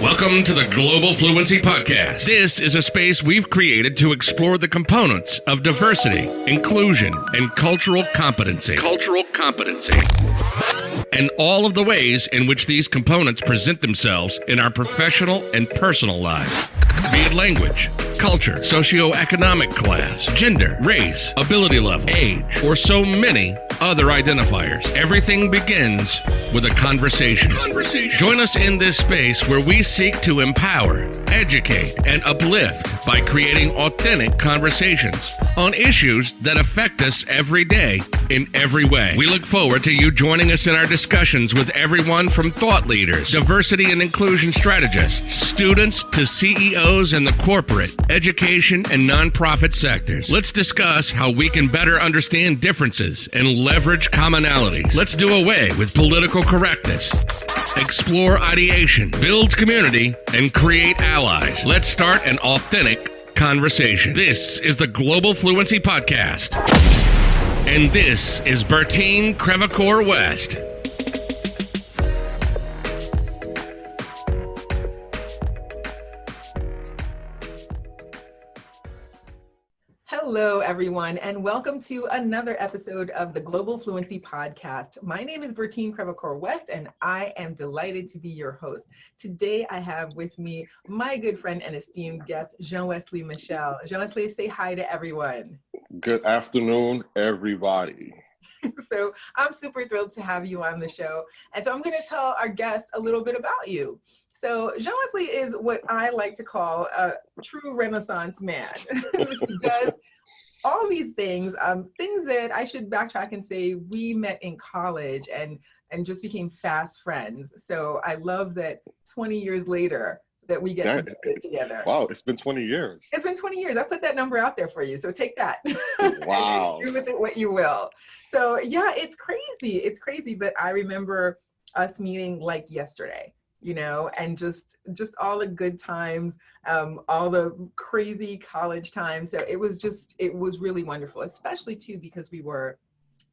Welcome to the Global Fluency Podcast. This is a space we've created to explore the components of diversity, inclusion, and cultural competency. Cultural competency. And all of the ways in which these components present themselves in our professional and personal lives. Be it language, culture, socioeconomic class, gender, race, ability level, age, or so many other identifiers. Everything begins with a conversation. Conversation. Join us in this space where we seek to empower, educate, and uplift by creating authentic conversations on issues that affect us every day in every way. We look forward to you joining us in our discussions with everyone from thought leaders, diversity and inclusion strategists, students to CEOs in the corporate, education, and nonprofit sectors. Let's discuss how we can better understand differences and leverage commonalities. Let's do away with political correctness. Explore ideation, build community, and create allies. Let's start an authentic conversation. This is the Global Fluency Podcast. And this is Bertine Crevecoeur West. Hello, everyone, and welcome to another episode of the Global Fluency Podcast. My name is Bertine Crevecoeur West, and I am delighted to be your host. Today, I have with me my good friend and esteemed guest, Jean Wesley Michel. Jean Wesley, say hi to everyone. Good afternoon, everybody. so, I'm super thrilled to have you on the show. And so, I'm going to tell our guests a little bit about you. So Jean Wesley is what I like to call a true Renaissance man. he does all these things, um, things that I should backtrack and say we met in college and and just became fast friends. So I love that 20 years later that we get That- to it together. Wow, it's been 20 years. It's been 20 years. I put that number out there for you. So take that. Wow. do with it what you will. So yeah, it's crazy. It's crazy. But I remember us meeting like yesterday, you know, and just just all the good times, um, all the crazy college times. So it was just it was really wonderful, especially too because we were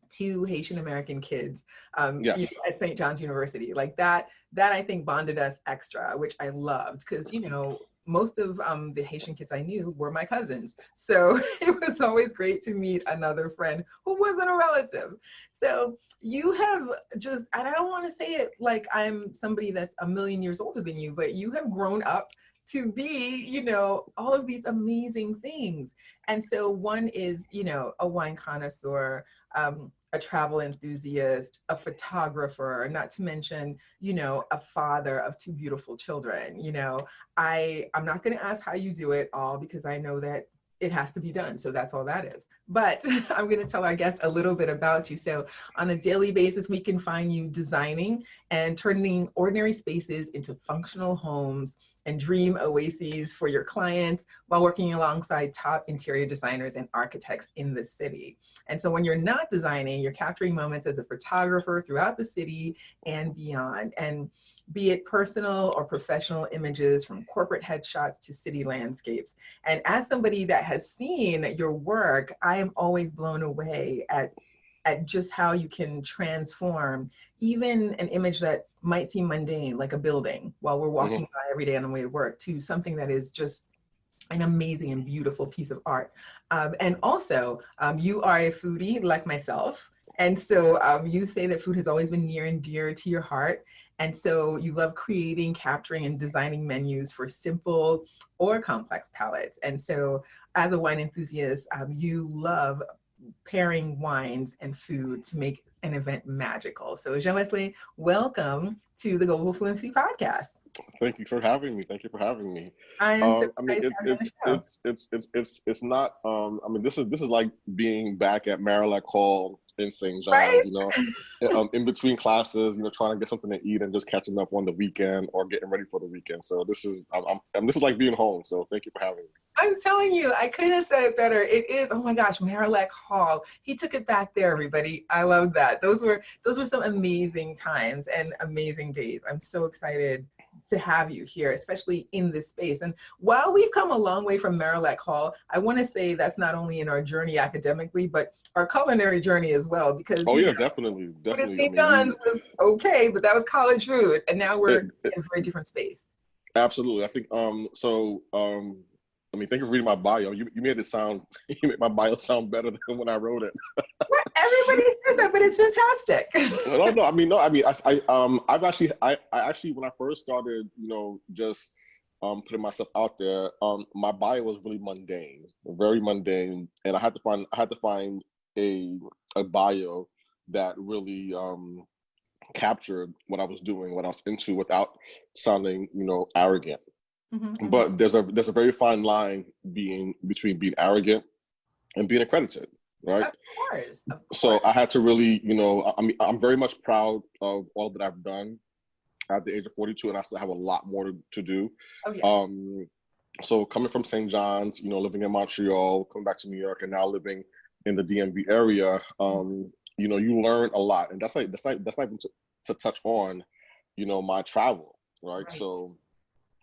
two Haitian American kids um, Yes. at St. John's University. Like that, that I think bonded us extra, which I loved because you know most of um, the Haitian kids I knew were my cousins. So it was always great to meet another friend who wasn't a relative. So you have just, and I don't want to say it like I'm somebody that's a million years older than you, but you have grown up to be, you know, all of these amazing things. And so one is, you know, a wine connoisseur, um, a travel enthusiast, a photographer, not to mention, you know, a father of two beautiful children. You know, I I'm not going to ask how you do it all because I know that it has to be done. So that's all that is. But I'm going to tell our guests a little bit about you. So on a daily basis, we can find you designing and turning ordinary spaces into functional homes and dream oases for your clients while working alongside top interior designers and architects in the city. And so when you're not designing, you're capturing moments as a photographer throughout the city and beyond. And be it personal or professional images from corporate headshots to city landscapes. And as somebody that has seen your work, I am always blown away at at just how you can transform even an image that might seem mundane, like a building, while we're walking by every day on the way to work, to something that is just an amazing and beautiful piece of art. Um, and also, um, you are a foodie like myself. And so um, you say that food has always been near and dear to your heart. And so you love creating, capturing, and designing menus for simple or complex palates. And so as a wine enthusiast, um, you love pairing wines and food to make an event magical. So Jean Wesley, welcome to the Global Fluency Podcast. Thank you for having me. Thank you for having me. I am Um, so I mean, it's to have you on the it's, it's it's it's it's it's not. Um, I mean, this is this is like being back at Marillac Hall in St. John's. Right? You know, um, in between classes, you know, trying to get something to eat and just catching up on the weekend or getting ready for the weekend. So this is I'm, I'm, I'm this is like being home. So thank you for having me. I'm telling you, I couldn't have said it better. It is, oh my gosh, Marillac Hall. He took it back there, everybody. I love that. Those were those were some amazing times and amazing days. I'm so excited to have you here, especially in this space. And while we've come a long way from Marillac Hall, I want to say that's not only in our journey academically, but our culinary journey as well. Because Oh yeah, know, definitely, food at definitely. I St. mean, John's was okay, but that was college food, and now we're It- it- in a very different space. Absolutely. I think um so um I mean thank you for reading my bio. You you made it sound you made my bio sound better than when I wrote it. Everybody says that, but it's fantastic. no, no, I mean no, I mean I, I um I've actually I, I actually when I first started, you know, just um putting myself out there, um my bio was really mundane, very mundane. And I had to find I had to find a a bio that really um captured what I was doing, what I was into without sounding, you know, arrogant. Mm-hmm, but mm-hmm. there's a there's a very fine line being between being arrogant and being accredited, right? Of course, of course. So I had to really, you know, I mean, I'm very much proud of all that I've done at the age of 42, and I still have a lot more to, to do. Oh, yeah. Um, so coming from St. John's, you know, living in Montreal, coming back to New York, and now living in the DMV area, um, you know, you learn a lot, and that's like that's like that's not even to, to touch on, you know, my travel, right? right? So,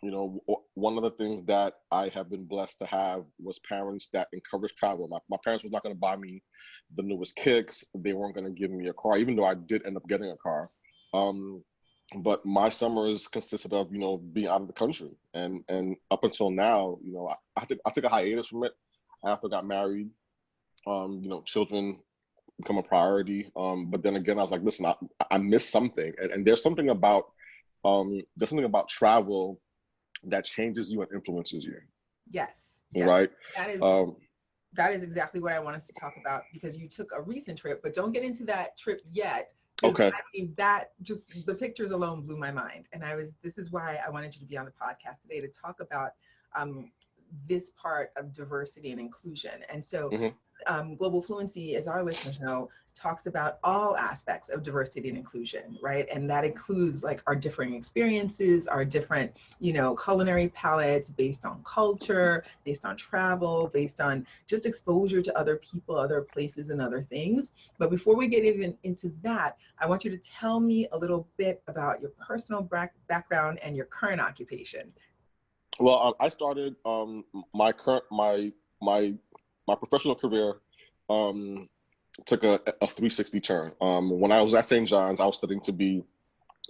you know, one of the things that I have been blessed to have was parents that encouraged travel. My, my parents was not going to buy me the newest kicks. They weren't going to give me a car, even though I did end up getting a car. Um, but my summers consisted of you know being out of the country, and and up until now, you know, I, I took I took a hiatus from it after I got married. Um, you know, children become a priority. Um, but then again, I was like, listen, I, I missed something, and, and there's something about um, there's something about travel that changes you and influences you. Yes. yes. Right. That is. Um, that is exactly what I want us to talk about because you took a recent trip, but don't get into that trip yet. Okay. I mean, that just the pictures alone blew my mind, and I was. This is why I wanted you to be on the podcast today to talk about um, this part of diversity and inclusion. And so, mm-hmm um, Global Fluency, as our listeners know, talks about all aspects of diversity and inclusion, right? And that includes like our differing experiences, our different, you know, culinary palettes based on culture, based on travel, based on just exposure to other people, other places, and other things. But before we get even into that, I want you to tell me a little bit about your personal back- background and your current occupation. Well, um, I started um, my current my my my professional career um, took a, a 360 turn. Um, when I was at St. John's, I was studying to be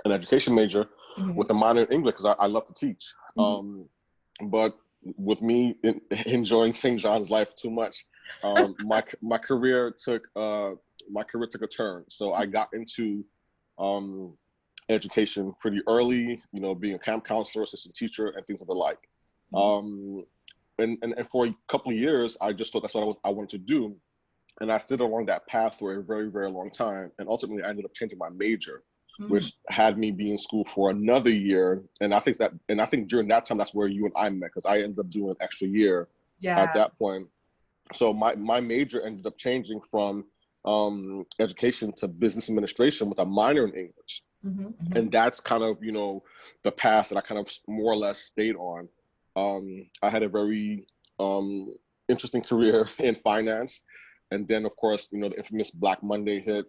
an education major mm-hmm. with a minor in English because I, I, love to teach. Mm-hmm. Um, but with me in, enjoying St. John's life too much, um, my my career took uh, my career took a turn. So I got into um, education pretty early. You know, being a camp counselor, assistant teacher, and things of the like. Mm-hmm. Um, and, and, and for a couple of years, I just thought that's what I, was, I wanted to do. And I stayed along that path for a very, very long time. And ultimately, I ended up changing my major, mm-hmm. which had me be in school for another year. And I think that, and I think during that time, that's where you and I met because I ended up doing an extra year yeah. at that point. So my, my major ended up changing from um, education to business administration with a minor in English. Mm-hmm, mm-hmm. And that's kind of, you know, the path that I kind of more or less stayed on. Um, I had a very um, interesting career in finance. And then, of course, you know, the infamous Black Monday hit.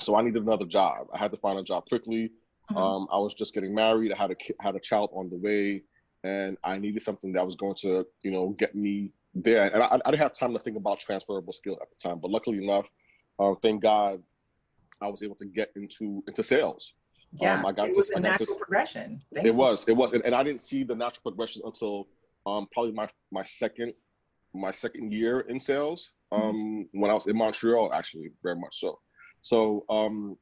So I needed another job. I had to find a job quickly. Mm-hmm. Um, I was just getting married. I had a had a child on the way, and I needed something that was going to, you know, get me there. And I, I didn't have time to think about transferable skill at the time. But luckily enough, uh, thank God, I was able to get into into sales. Yeah, um, I got it was to, a natural to, progression. Thank it you. was, it was, and, and, I didn't see the natural progression until um, probably my my second my second year in sales mm-hmm. um, mm-hmm. when I was in Montreal, actually, very much so. So um,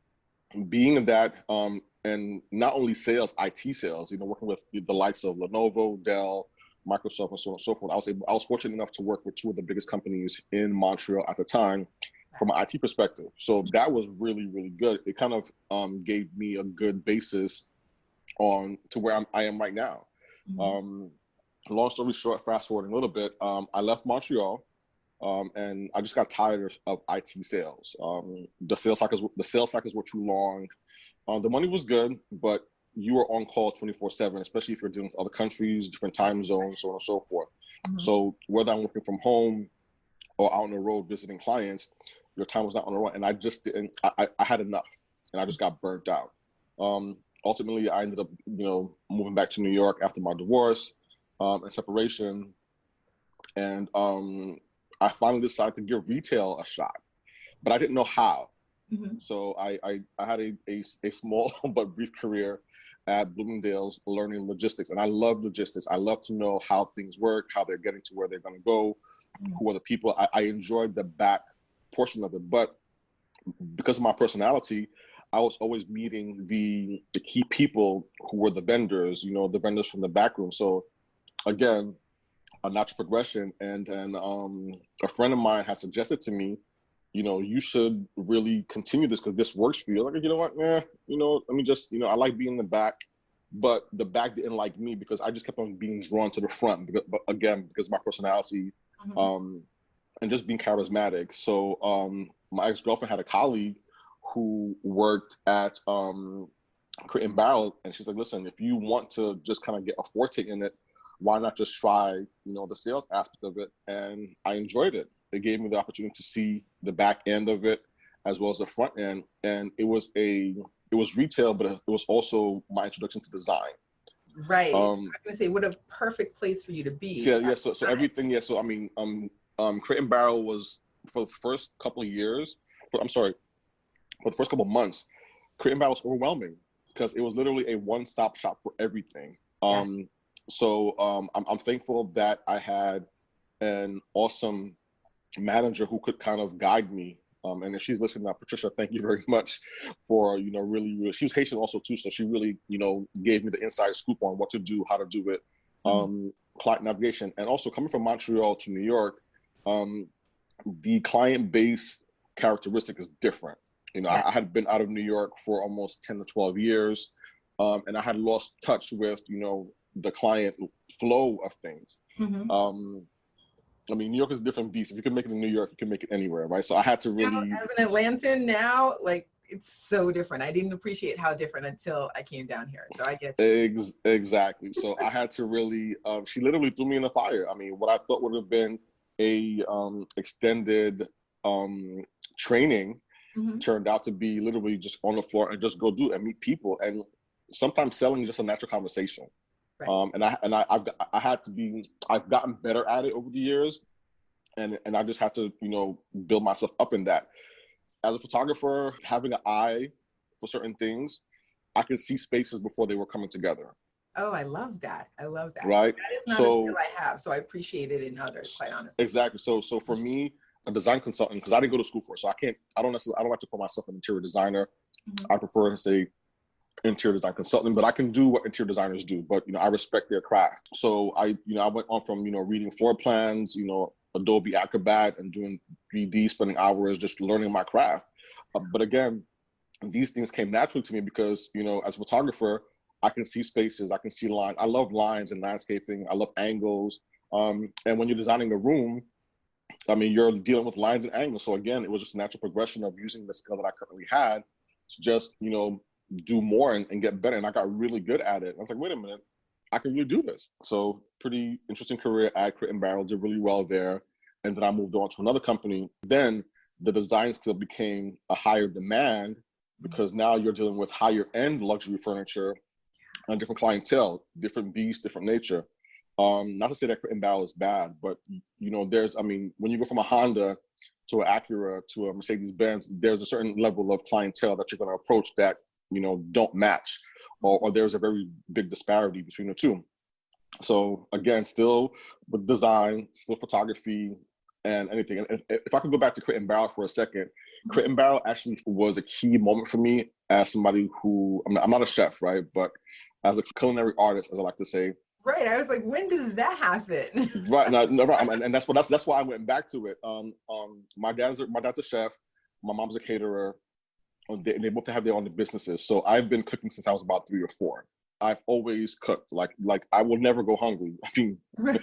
being in that, um, and not only sales, IT sales, you know, working with the likes of Lenovo, Dell, Microsoft, and so on and so forth. I was able, I was fortunate enough to work with two of the biggest companies in Montreal at the time, from an IT perspective. So that was really, really good. It kind of um, gave me a good basis on to where I'm, I am right now. Mm-hmm. Um, long story short, fast forwarding a little bit, um, I left Montreal. Um, and I just got tired of, of IT sales. Um, the sales cycles, the sales cycles were too long. Uh, the money was good, but you were on call 24 seven, especially if you're dealing with other countries, different time zones, so on and so forth. Mm-hmm. So whether I'm working from home or out on the road visiting clients, your time was not on the run. And I just didn't, I, I had enough and I just got burnt out. Um, ultimately, I ended up, you know, moving back to New York after my divorce um, and separation. And um, I finally decided to give retail a shot, but I didn't know how. Mm-hmm. So I, I, I, had a, a, a small but brief career at Bloomingdale's learning logistics. And I love logistics. I love to know how things work, how they're getting to where they're going to go, who are the people. I, I enjoyed the back portion of it. But because of my personality, I was always meeting the the key people who were the vendors, you know, the vendors from the back room. So again, a natural progression. And then um, a friend of mine has suggested to me, you know, you should really continue this because this works for you. Like, you know what, eh, you know, let me just, you know, I like being in the back, but the back didn't like me because I just kept on being drawn to the front. Because, but again, because my personality, mm-hmm. um, and just being charismatic. So um, my ex girlfriend had a colleague who worked at um, Crate and Barrel, and she's like, "Listen, if you want to just kind of get a forte in it, why not just try, you know, the sales aspect of it?" And I enjoyed it. It gave me the opportunity to see the back end of it as well as the front end, and it was a it was retail, but it was also my introduction to design. Right. Um, I was gonna say, what a perfect place for you to be. Yeah, yeah. So so everything, yeah. So I mean, um, um, Crate and Barrel was for the first couple of years. For, I'm sorry, for the first couple months, Crate and Barrel was overwhelming because it was literally a one-stop shop for everything. Um, yeah. So um, I'm, I'm thankful that I had an awesome manager who could kind of guide me. Um, and if she's listening now, Patricia, thank you very much for, you know, really, really, she was Haitian also too. So she really, you know, gave me the inside scoop on what to do, how to do it, mm-hmm. um, client navigation. And also coming from Montreal to New York, um, the client base characteristic is different. You know, I, I, had been out of New York for almost 10 to 12 years, um, and I had lost touch with, you know, the client flow of things. Mm-hmm. Um, I mean, New York is a different beast. If you can make it in New York, you can make it anywhere, right? So I had to really. Now, as an Atlantan now, like it's so different. I didn't appreciate how different until I came down here. So I get Ex- exactly. So I had to really. Um, she literally threw me in the fire. I mean, what I thought would have been a um, extended um, training mm-hmm. turned out to be literally just on the floor and just go do it and meet people. And sometimes selling is just a natural conversation. Right. Um, and I and I, I've got I had to be I've gotten better at it over the years, and and I just have to you know build myself up in that. As a photographer, having an eye for certain things, I can see spaces before they were coming together. Oh, I love that. I love that. Right. That is not so, a skill I have, so I appreciate it in others, quite honestly. Exactly. So, so for me, a design consultant, because I didn't go to school for it, so I can't. I don't necessarily. I don't like to call myself an interior designer. Mm-hmm. I prefer to say interior design consultant, but I can do what interior designers do. But you know, I respect their craft. So I, you know, I went on from you know reading floor plans, you know, Adobe Acrobat, and doing 3D, spending hours just learning my craft. Uh, but again, these things came naturally to me because you know, as a photographer, I can see spaces, I can see lines. I love lines and landscaping. I love angles. Um, and when you're designing a room, I mean, you're dealing with lines and angles. So again, it was just a natural progression of using the skill that I currently had to just, you know, do more and, and get better. And I got really good at it. I was like, wait a minute, I can really do this. So pretty interesting career at Crate and Barrel, did really well there. And then I moved on to another company. Then the design skill became a higher demand because now you're dealing with higher end luxury furniture and different clientele, different beast, different nature. Um, not to say that Crate and Barrel is bad, but you know, there's, I mean, when you go from a Honda to an Acura to a Mercedes Benz, there's a certain level of clientele that you're going to approach that you know don't match, or, or there's a very big disparity between the two. So again, still with design, still photography, and anything. And if, if I could go back to Crate and Barrel for a second, Crate and Barrel actually was a key moment for me as somebody who I mean, I'm not a chef, right? But as a culinary artist, as I like to say. Right. I was like, when did that happen? right. No, no, right. And, and that's what that's that's why I went back to it. Um, um, my dad's a, my dad's a chef. My mom's a caterer. They, they both have their own businesses. So I've been cooking since I was about three or four. I've always cooked. Like like I will never go hungry. I mean,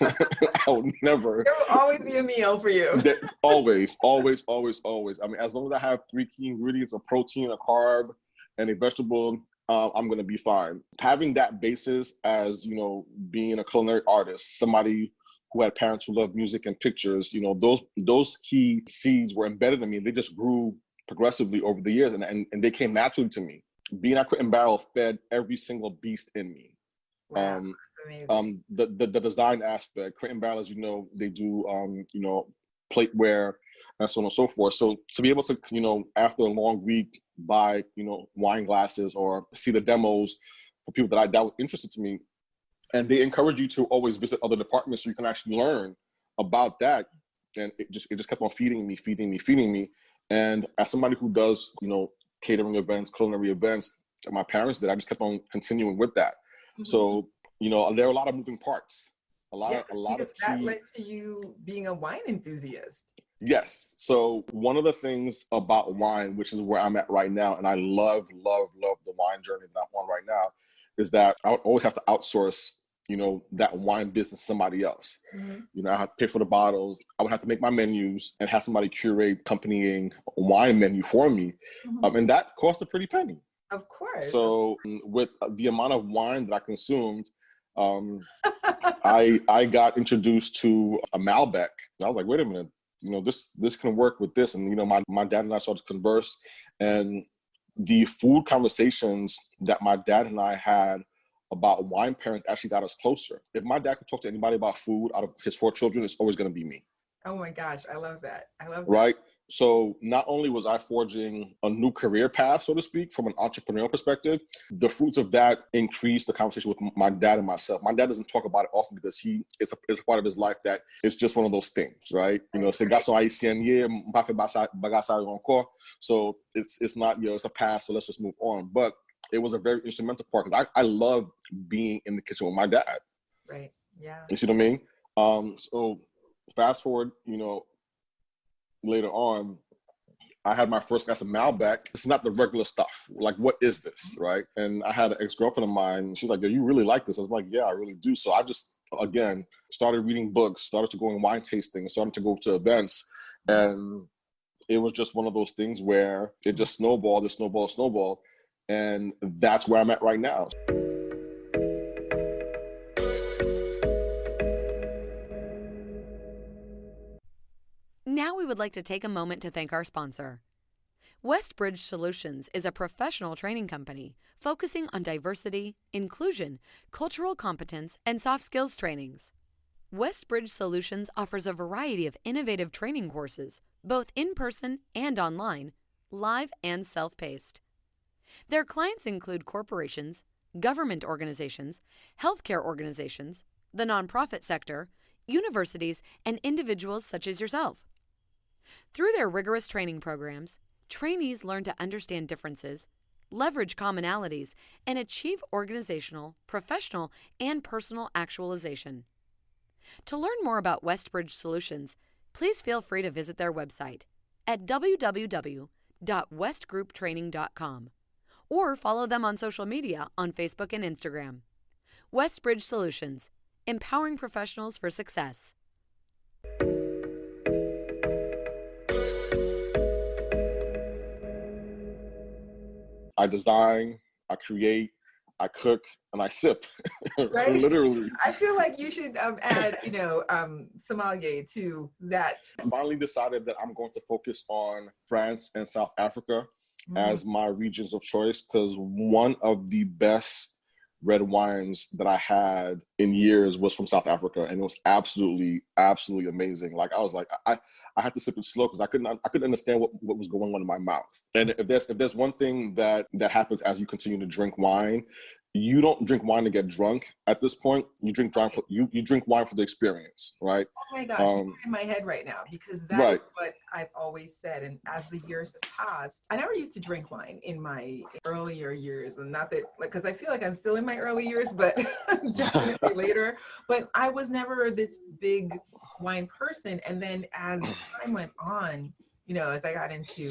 I will never. There will always be a meal for you. always, always, always, always. I mean, as long as I have three key ingredients: a protein, a carb, and a vegetable, uh, I'm gonna be fine. Having that basis as you know, being a culinary artist, somebody who had parents who loved music and pictures, you know, those those key seeds were embedded in me. They just grew progressively over the years, and and, and they came naturally to me being at Crate and Barrel fed every single beast in me. Wow, um, um, the, the, the design aspect, Crate and Barrel, as you know, they do um, you know plateware and so on and so forth. So to be able to you know after a long week buy you know wine glasses or see the demos for people that I that were interested to me, and they encourage you to always visit other departments so you can actually learn about that. And it just it just kept on feeding me, feeding me, feeding me. And as somebody who does you know catering events, culinary events, that my parents did, I just kept on continuing with that. Mm-hmm. So you know there are a lot of moving parts, a lot yeah, of a lot of key... that led to you being a wine enthusiast. Yes. So one of the things about wine, which is where I'm at right now, and I love, love, love the wine journey that I'm on right now, is that I would always have to outsource, you know, that wine business somebody else. Mm-hmm. You know, I have to pay for the bottles. I would have to make my menus and have somebody curate accompanying wine menu for me, mm-hmm. um, and that cost a pretty penny. Of course. So with the amount of wine that I consumed, um, I I got introduced to a Malbec. I was like, wait a minute, you know this this can work with this and you know my, my dad and i started to converse and the food conversations that my dad and i had about wine parents actually got us closer if my dad could talk to anybody about food out of his four children it's always going to be me oh my gosh i love that i love that. right so not only was I forging a new career path, so to speak, from an entrepreneurial perspective, the fruits of that increased the conversation with my dad and myself. My dad doesn't talk about it often because he it's a, it's a part of his life that it's just one of those things, right? You know, c'est garçon haïtien encore. So it's it's not you know it's a past, so let's just move on. But it was a very instrumental part because I I love being in the kitchen with my dad. Right. Yeah. You see what I mean? Um. So fast forward, you know, later on, I had my first glass of Malbec. It's not the regular stuff. Like, what is this, right? And I had an ex girlfriend of mine. She's like, "Yo, you really like this?" I was like, "Yeah, I really do." So I just again started reading books, started to go in wine tasting, started to go to events, and it was just one of those things where it just snowballed, it snowballed, snowballed, and that's where I'm at right now. Now we would like to take a moment to thank our sponsor. Westbridge Solutions is a professional training company focusing on diversity, inclusion, cultural competence, and soft skills trainings. Westbridge Solutions offers a variety of innovative training courses, both in person and online, live and self paced. Their clients include corporations, government organizations, healthcare organizations, the nonprofit sector, universities, and individuals such as yourself. Through their rigorous training programs, trainees learn to understand differences, leverage commonalities, and achieve organizational, professional, and personal actualization. To learn more about Westbridge Solutions, please feel free to visit their website at www.westgrouptraining.com or follow them on social media on Facebook and Instagram. Westbridge Solutions, empowering professionals for success. I design, I create, I cook, and I sip. Right? Literally. I feel like you should um, add, you know, um, sommelier to that. I finally decided that I'm going to focus on France and South Africa mm. as my regions of choice because one of the best red wines that I had in years was from South Africa, and it was absolutely, absolutely amazing. Like I was like, I, I had to sip it slow because I couldn't I couldn't understand what, what was going on in my mouth. And if there's if there's one thing that that happens as you continue to drink wine, you don't drink wine to get drunk at this point. You drink wine for you you drink wine for the experience, right? Oh my gosh, um, in my head right now because that's right. what I've always said. And as the years have passed, I never used to drink wine in my earlier years, and not that because I feel like I'm still in my early years, but definitely later. But I was never this big wine person. And then as time went on, you know, as I got into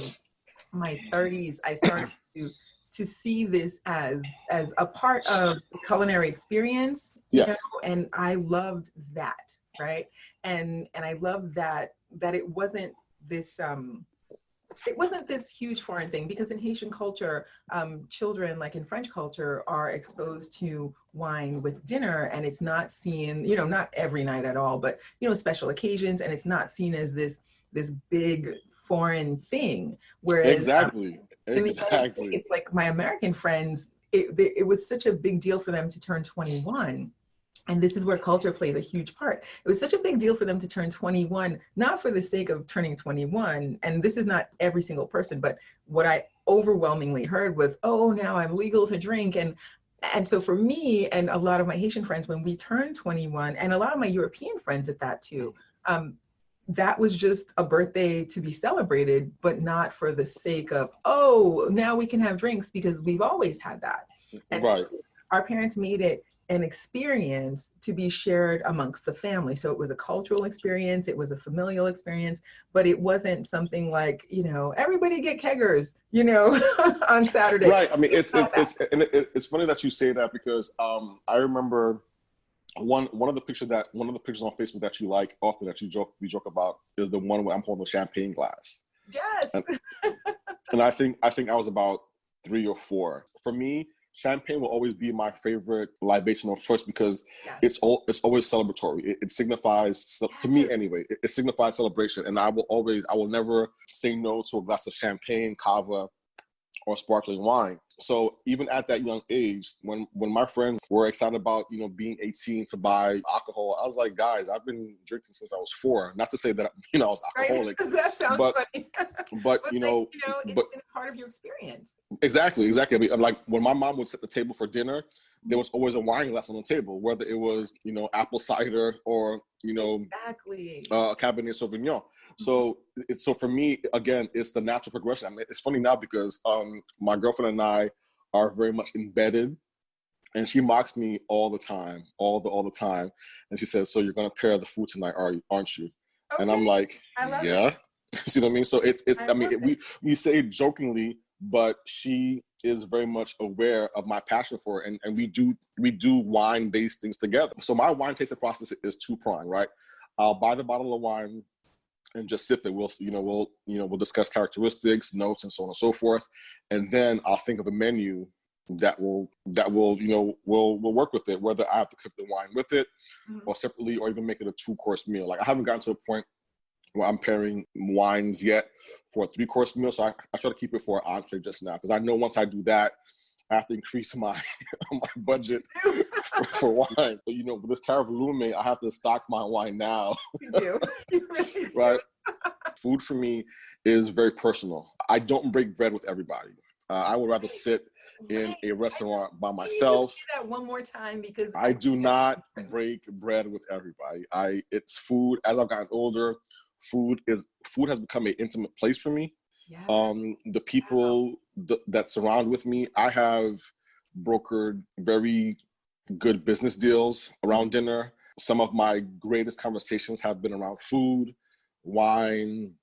my 30s, I started to to see this as as a part of the culinary experience. Yes. Know? And I loved that, right? And and I loved that that it wasn't this um it wasn't this huge foreign thing because in Haitian culture, um, children, like in French culture, are exposed to wine with dinner, and it's not seen, you know, not every night at all, but you know, special occasions, and it's not seen as this this big foreign thing. Whereas exactly, um, exactly, it's like my American friends. It, it was such a big deal for them to turn 21 and this is where culture plays a huge part. It was such a big deal for them to turn 21, not for the sake of turning 21. And this is not every single person, but what I overwhelmingly heard was, oh, now I'm legal to drink. And and so for me and a lot of my Haitian friends, when we turned 21, and a lot of my European friends at that too, um, that was just a birthday to be celebrated, but not for the sake of, oh, now we can have drinks because we've always had that. And right. So our parents made it an experience to be shared amongst the family. So it was a cultural experience, it was a familial experience, but it wasn't something like, you know, everybody get keggers, you know, on Saturday. Right. I mean, it's it's it's, and it, it's funny that you say that because um, I remember one one of the pictures that one of the pictures on Facebook that you like often that you joke we joke about is the one where I'm holding the champagne glass. Yes. And, and I think I think I was about three or four. For me, champagne will always be my favorite libation of choice because it's all it's always celebratory. It, it signifies to me anyway. It, it, signifies celebration, and I will always I will never say no to a glass of champagne, cava, or sparkling wine. So even at that young age, when when my friends were excited about you know being 18 to buy alcohol, I was like, guys, I've been drinking since I was four. Not to say that you know I was alcoholic, right. that sounds but, funny. but, you know, you know, it's but, part of your experience. Exactly, exactly. I mean, like when my mom would set the table for dinner, there was always a wine glass on the table, whether it was you know apple cider or you know exactly uh, Cabernet Sauvignon. So it's so for me again, it's the natural progression. I mean, it's funny now because um, my girlfriend and I are very much embedded, and she mocks me all the time, all the all the time, and she says, "So you're gonna pair the food tonight, are you, aren't you?" Okay. And I'm like, "Yeah." See what I mean? So it's it's. I, I mean, it. we we say jokingly, but she is very much aware of my passion for it, and and we do we do wine based things together. So my wine tasting process is two prong, right? I'll buy the bottle of wine and just sip it. We'll, you know, we'll, you know, we'll discuss characteristics, notes, and so on and so forth, and then I'll think of a menu that will that will you know will will work with it. Whether I have to cook the wine with it, mm-hmm. or separately, or even make it a two course meal. Like I haven't gotten to the point where I'm pairing wines yet for a three course meal, so I, I try to keep it for an entree just now because I know once I do that, I have to increase my my budget for, for, wine. But you know, with this tariff looming, I have to stock my wine now. You do. You right. Food for me is very personal. I don't break bread with everybody. Uh, I would rather sit in a restaurant by myself. that one more time because I do not break bread with everybody. I it's food. As I've gotten older, food is food has become an intimate place for me. Yeah. Um, the people th- that surround with me, I have brokered very good business deals around dinner. Some of my greatest conversations have been around food, wine,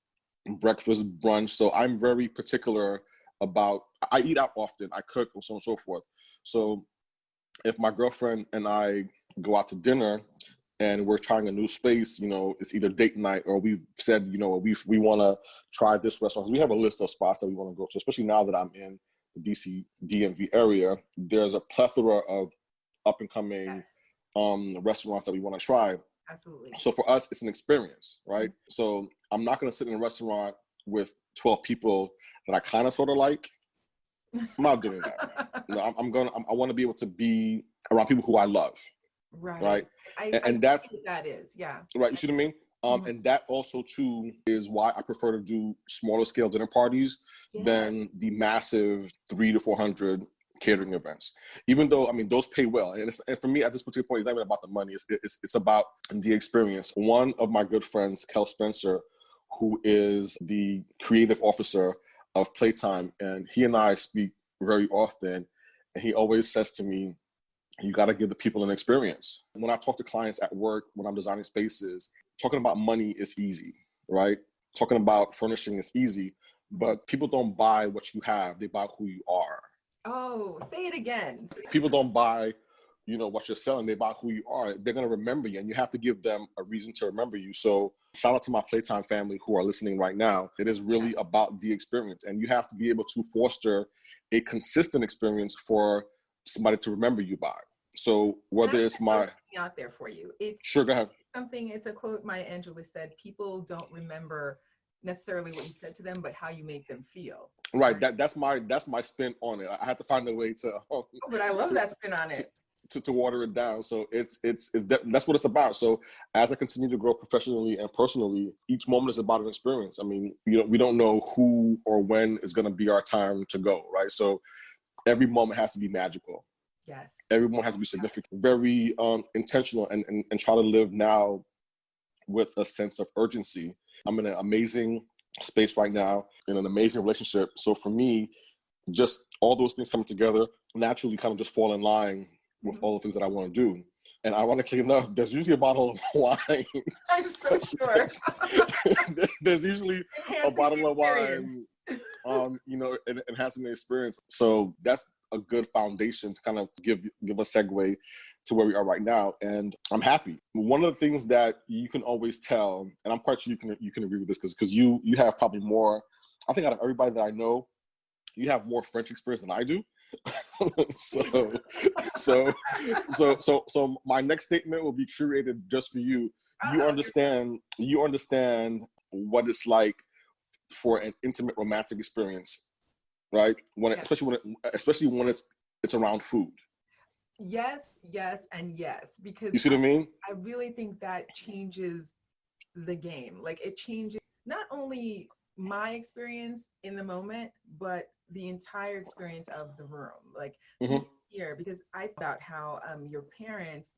breakfast, brunch. So I'm very particular about. I eat out often. I cook, and so on and so forth. So if my girlfriend and I go out to dinner, and we're trying a new space, you know, it's either date night or we've said, you know, we we want to try this restaurant. We have a list of spots that we want to go to, especially now that I'm in the DC DMV area. There's a plethora of up and coming yes. um, restaurants that we want to try. Absolutely. So for us, it's an experience, right? Mm-hmm. So I'm not going to sit in a restaurant with 12 people that I kind of sort of like. I'm not doing that. no, I'm, I'm going. to I want to be able to be around people who I love. Right. Right. I, and, and that's that is, yeah. Right. You see what I mean? Um, mm-hmm. And that also too is why I prefer to do smaller scale dinner parties yeah. than the massive three to four hundred catering events. Even though I mean those pay well, and, and for me at this particular point, it's not even about the money. It's, it's it's about the experience. One of my good friends, Kel Spencer, who is the creative officer of Playtime, and he and I speak very often, and he always says to me, you got to give the people an experience. When I talk to clients at work, when I'm designing spaces, talking about money is easy, right? Talking about furnishing is easy, but people don't buy what you have, they buy who you are. Oh, say it again. People don't buy, you know, what you're selling, they buy who you are. They're going to remember you and you have to give them a reason to remember you. So, shout out to my Playtime family who are listening right now. It is really about the experience and you have to be able to foster a consistent experience for somebody to remember you by. So whether it's my out there for you, it's sure go ahead. Something it's a quote Maya Angelou said: "People don't remember necessarily what you said to them, but how you make them feel." Right. That that's my that's my spin on it. I have to find a way to. oh, but I love to, that spin on it. To, to, water it down. So it's it's, it's that's what it's about. So as I continue to grow professionally and personally, each moment is about an experience. I mean, you know, we don't know who or when is going to be our time to go, right? So every moment has to be magical Yes. Everyone has to be significant, very um, intentional, and, and and try to live now with a sense of urgency. I'm in an amazing space right now in an amazing relationship. So for me, just all those things coming together naturally kind of just fall in line with mm-hmm. all the things that I want to do. And ironically enough, there's usually a bottle of wine. I'm so sure. there's usually a bottle of wine, um, you know, and enhancing the experience. So that's a good foundation to kind of give give a segue to where we are right now. And I'm happy. One of the things that you can always tell, and I'm quite sure you can you can agree with this because because you you have probably more. I think out of everybody that I know, you have more French experience than I do. so so so so so my next statement will be curated just for you. You understand you understand what it's like for an intimate romantic experience, right? When yes. especially when it, especially when it's it's around food. Yes, yes, and yes. Because you see what I mean? I really think that changes the game. Like it changes not only my experience in the moment, but the entire experience of the room. Like mm-hmm. here, because I thought how um, your parents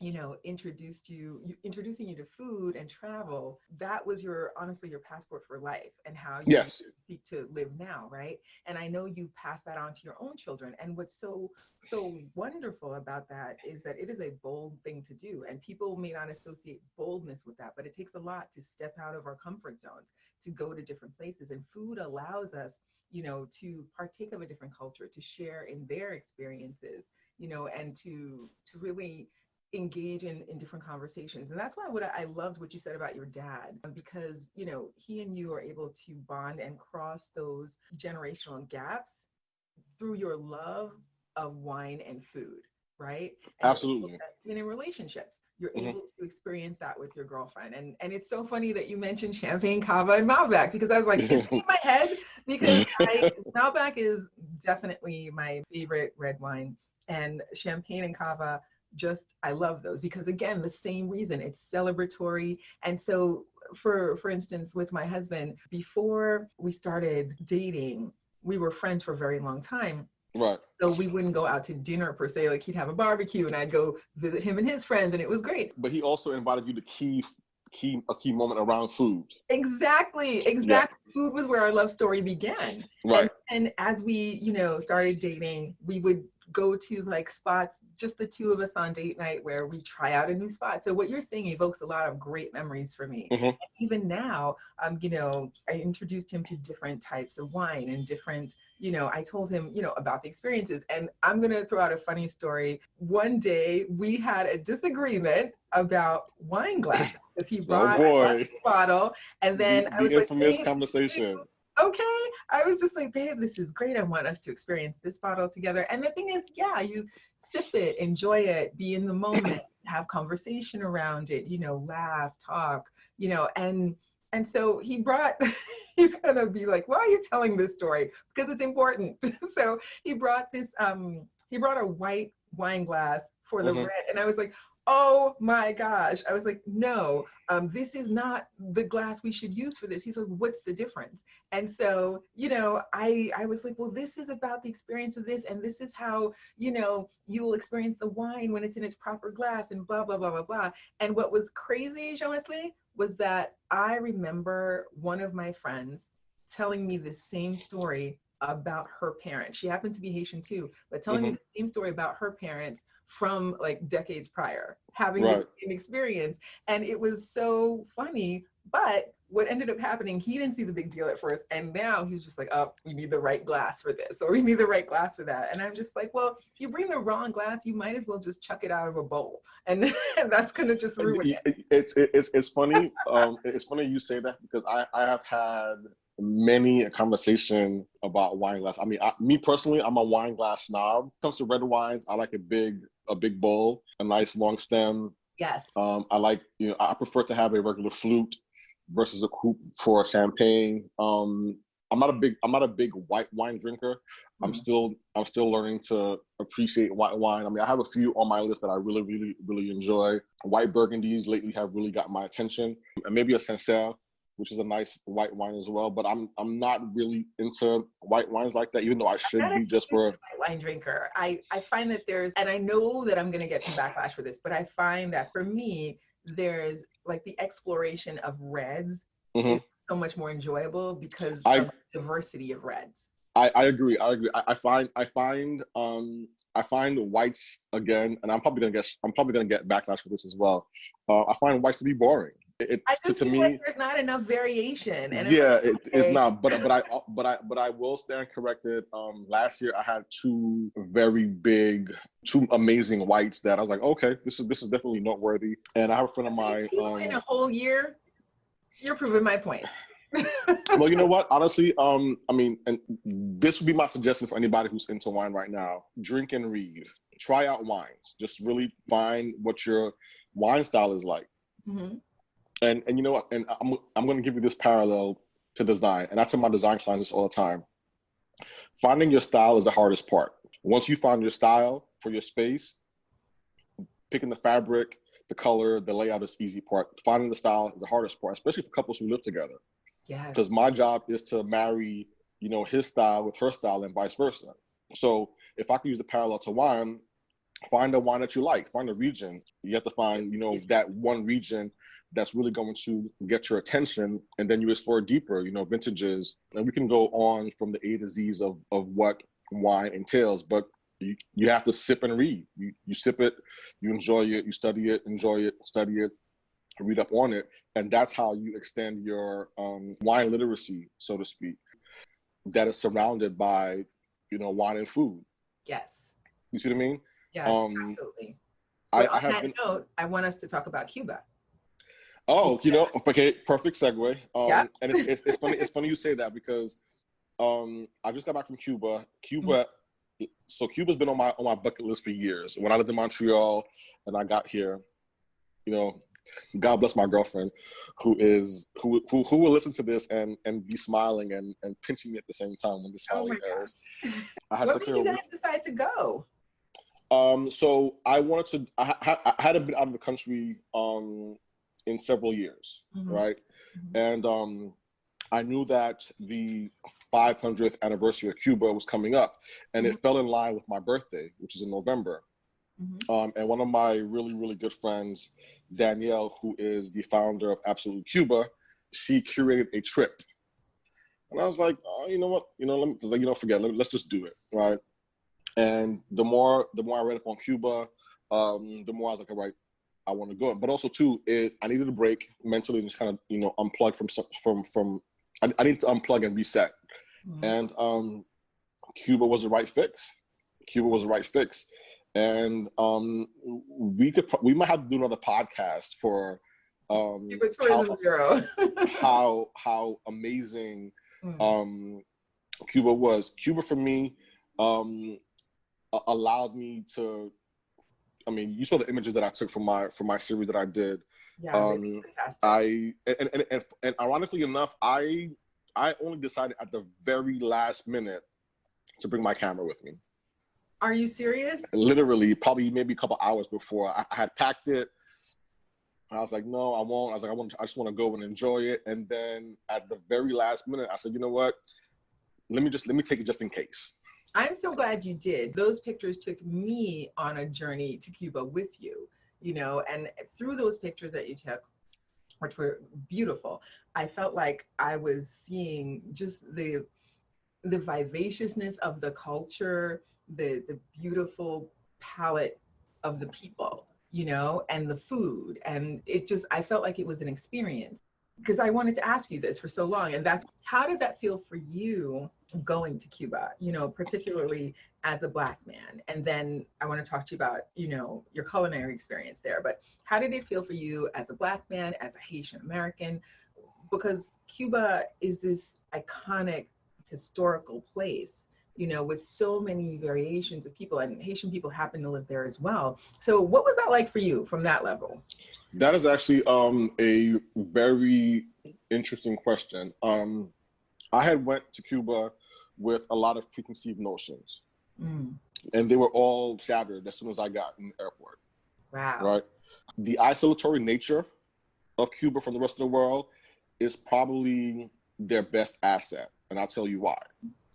you know introduced you, you, introducing you to food and travel that was your honestly your passport for life and how you yes. seek to live now right? And i know you pass that on to your own children. And what's so so wonderful about that is that it is a bold thing to do. And people may not associate boldness with that but it takes a lot to step out of our comfort zones to go to different places. And food allows us you know to partake of a different culture to share in their experiences you know and to to really engage in, in different conversations. And that's why what I, I loved what you said about your dad, because, you know, he and you are able to bond and cross those generational gaps through your love of wine and food, right? And Absolutely. And in relationships, you're mm-hmm. able to experience that with your girlfriend. And and it's so funny that you mentioned champagne, cava, and Malbec because I was like, in my head because I, Malbec is definitely my favorite red wine, and champagne and cava just I love those because again the same reason it's celebratory. And so for for instance with my husband before we started dating we were friends for a very long time. Right. So we wouldn't go out to dinner per se like he'd have a barbecue and I'd go visit him and his friends and it was great. But he also invited you to key key a key moment around food. Exactly exactly. Yeah. food was where our love story began. Right. And, and as we you know started dating we would go to like spots, just the two of us on date night where we try out a new spot. So what you're saying evokes a lot of great memories for me. Mm-hmm. Even now, um, you know, I introduced him to different types of wine and different, you know, I told him, you know, about the experiences. And I'm gonna throw out a funny story. One day we had a disagreement about wine glasses because he oh, brought oh a bottle and then the, I was infamous like, conversation okay. I was just like, babe, this is great. I want us to experience this bottle together. And the thing is, yeah, you sip it, enjoy it, be in the moment, have conversation around it, you know, laugh, talk, you know, and and so he brought he's gonna be like, why are you telling this story? Because it's important. so he brought this um he brought a white wine glass for the mm-hmm. red. And I was like, oh my gosh. I was like, no, um, this is not the glass we should use for this. He's like, what's the difference? And so, you know, I, I was like, well, this is about the experience of this. And this is how, you know, you will experience the wine when it's in its proper glass and blah, blah, blah, blah, blah. And what was crazy, Jean Wesley, was that I remember one of my friends telling me the same story about her parents. She happened to be Haitian too, but telling mm-hmm. me the same story about her parents from like decades prior, having right. the same experience. And it was so funny. But what ended up happening, he didn't see the big deal at first. And now he's just like, oh, we need the right glass for this, or we need the right glass for that. And I'm just like, well, if you bring the wrong glass, you might as well just chuck it out of a bowl. And, that's going to just ruin it. It's, it's, it's funny. um, it's funny you say that because I, I have had many a conversation about wine glass. I mean, I, me personally, I'm a wine glass snob. When it comes to red wines, I like a big a big bowl, a nice long stem. Yes. Um, I like you know I prefer to have a regular flute versus a coupe for a champagne. Um, I'm not a big I'm not a big white wine drinker. Mm-hmm. I'm still I'm still learning to appreciate white wine. I mean, I have a few on my list that I really really really enjoy. White burgundies lately have really got my attention, and maybe a Sancerre which is a nice white wine as well. But I'm I'm not really into white wines like that, even though I should be just for white wine drinker. I I find that there's, and I know that I'm gonna get some backlash for this, but I find that for me, there's like the exploration of reds Mhm. is so much more enjoyable because I- of the diversity of reds. I, I agree. I agree. I, I find I find um I find whites again, and I'm probably gonna get I'm probably gonna get backlash for this as well. Uh, I find whites to be boring. It, I it's to, to me, like there's not enough variation. And it's yeah, like, it, it's not. But but I but I but I will stand corrected. Um, last year I had two very big, two amazing whites that I was like, okay, this is this is definitely noteworthy. And I have a friend of mine. Two in a Um, whole year, you're proving my point. well, you know what? Honestly, um, I mean, and this would be my suggestion for anybody who's into wine right now: drink and read. Try out wines. Just really find what your wine style is like. Mhm. And and you know what? And I'm I'm going to give you this parallel to design, and I tell my design clients this all the time. Finding your style is the hardest part. Once you find your style for your space, picking the fabric, the color, the layout is the easy part. Finding the style is the hardest part, especially for couples who live together. Yes. Because my job is to marry, you know, his style with her style and vice versa. So if I could use the parallel to wine, find a wine that you like, find a region. You have to find, you know, that one region that's really going to get your attention and then you explore deeper, you know, vintages. And we can go on from the A to Z's of, of what wine entails, but you, you have to sip and read. You, you sip it, you enjoy it, you study it, enjoy it, study it, read up on it. And that's how you extend your um, wine literacy, so to speak, that is surrounded by, you know, wine and food. yes. You see what I mean? yeah Um, absolutely. I, But I on have that been. note, I want us to talk about Cuba. Oh, you know, okay, perfect segue. Um, Yeah. And it's, it's, it's funny. It's funny you say that because um, I just got back from Cuba. Cuba, so Cuba's been on my on my bucket list for years. When I lived in Montreal and I got here, you know, God bless my girlfriend, who is who who, who will listen to this and and be smiling and and pinching me at the same time when the Oh smiling my airs. I had such made a you guys decide to go? um, so I wanted to. I, ha- I hadn't been out of the country um, in several years, Mhm. right? Mhm. And um, I knew that the 500th anniversary of Cuba was coming up, and it fell in line with my birthday, which is in November. Mhm. Um, and one of my really, really good friends, Danielle, who is the founder of Absolute Cuba, she curated a trip. And I was like, oh, you know what? You know, let me, like, you know, forget. Let, let's just do it, right? And the more, the more I read up on Cuba, um, the more I was like, all right, I want to go. But also too, it I needed a break mentally and just kind of, you know, unplug from some- from from. I, I needed to unplug and reset. Mhm. And um, Cuba was the right fix. Cuba was the right fix. And um, we could pro- we might have to do another podcast for um, Cuba Tourism how, Bureau. how how amazing Mm. um, Cuba was. Cuba for me um, a- allowed me to. I mean, you saw the images that I took from my from my series that I did. yeah, um, fantastic. I and, and, and, and ironically enough, I I only decided at the very last minute to bring my camera with me. Are you serious? Literally, probably maybe a couple hours before I, I had packed it. I was like, no, I won't. I was like, I want, I just want to go and enjoy it. And then at the very last minute, I said, you know what? Let me just let me take it just in case. I'm so glad you did. Those pictures took me on a journey to Cuba with you, you know, and through those pictures that you took, which were beautiful, I felt like I was seeing just the the vivaciousness of the culture, the the beautiful palette of the people, you know, and the food. And it just I felt like it was an experience. Because I wanted to ask you this for so long. And that's how did that feel for you going to Cuba, you know, particularly as a black man. And then I want to talk to you about, you know, your culinary experience there. But how did it feel for you as a black man, as a Haitian American? Because Cuba is this iconic historical place, you know, with so many variations of people, and Haitian people happen to live there as well. So, what was that like for you from that level? That is actually um, a very interesting question. Um, I had went to Cuba with a lot of preconceived notions, Mm, and they were all shattered as soon as I got in the airport. wow. right? The isolatory nature of Cuba from the rest of the world is probably their best asset, and I'll tell you why.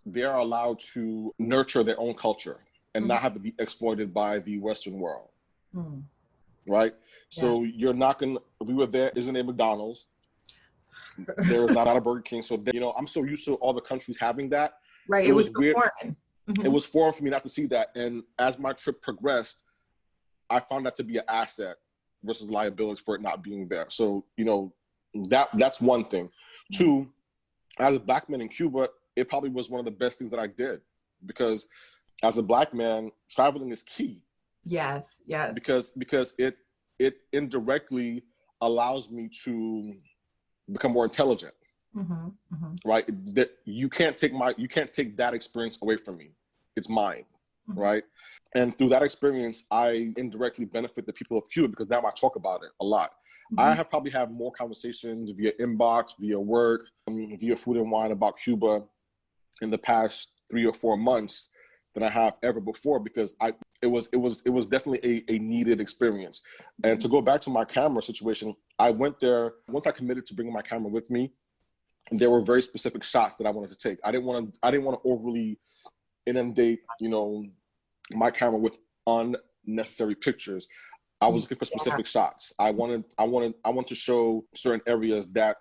They are allowed to nurture their own culture and mm-hmm. not have to be exploited by the Western world. Mm. Right? Yeah. So you're not gonna we were there, isn't a McDonald's. there is not a Burger King. So they, you know, I'm so used to all the countries having that. Right. It, it was, was weird. Foreign. Mm-hmm. It was foreign for me not to see that. And as my trip progressed, I found that to be an asset versus liability for it not being there. So, you know, that that's one thing. Mm-hmm. Two, as a black man in Cuba, it probably was one of the best things that I did because as a black man, traveling is key. Yes, yes. Because because it it indirectly allows me to become more intelligent. Mm-hmm, mm-hmm. Right? That you can't take my you can't take that experience away from me. It's mine. Mm-hmm. Right? And through that experience, I indirectly benefit the people of Cuba because now I talk about it a lot. I mm-hmm. have probably had more conversations via inbox, via work, um, via food and wine about Cuba in the past three or four months than I have ever before because I it was it was it was definitely a, a needed experience. And to go back to my camera situation, I went there once I committed to bringing my camera with me. There were very specific shots that I wanted to take. I didn't want to I didn't want to overly inundate, you know, my camera with unnecessary pictures. I was looking for specific yeah. shots. I wanted I wanted I want to show certain areas that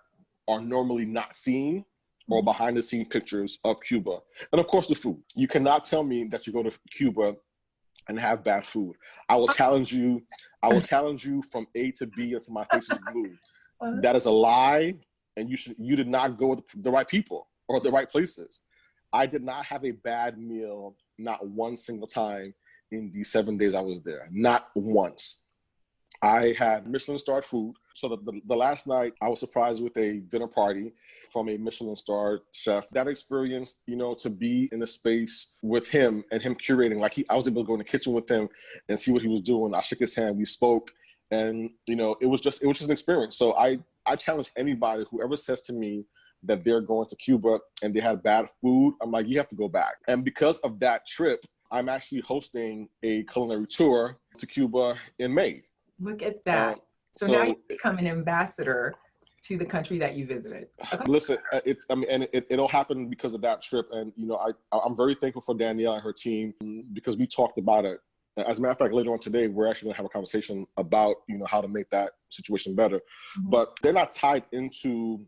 are normally not seen or mm-hmm. behind the scene pictures of Cuba. And of course, the food. You cannot tell me that you go to Cuba and have bad food. I will challenge you. I will challenge you from A to B until my face is blue. Uh-huh. That is a lie, and you should. You did not go with the right people or the right places. I did not have a bad meal, not one single time in the seven days I was there. Not once. I had Michelin starred food. So the, the, the, last night I was surprised with a dinner party from a Michelin starred chef. That experience, you know, to be in a space with him and him curating, like he, I was able to go in the kitchen with him and see what he was doing. I shook his hand, we spoke, and you know, it was just it was just an experience. So I I challenge anybody whoever says to me that they're going to Cuba and they had bad food, I'm like, you have to go back. And because of that trip, I'm actually hosting a culinary tour to Cuba in May. Look at that. Um, so, so, now you become an ambassador to the country that you visited. Okay. Listen, uh, it's I mean, and it, it'll happen because of that trip. And you know, I I'm very thankful for Danielle and her team because we talked about it. As a matter of fact, later on today, we're actually going to have a conversation about you know how to make that situation better. Mm-hmm. But they're not tied into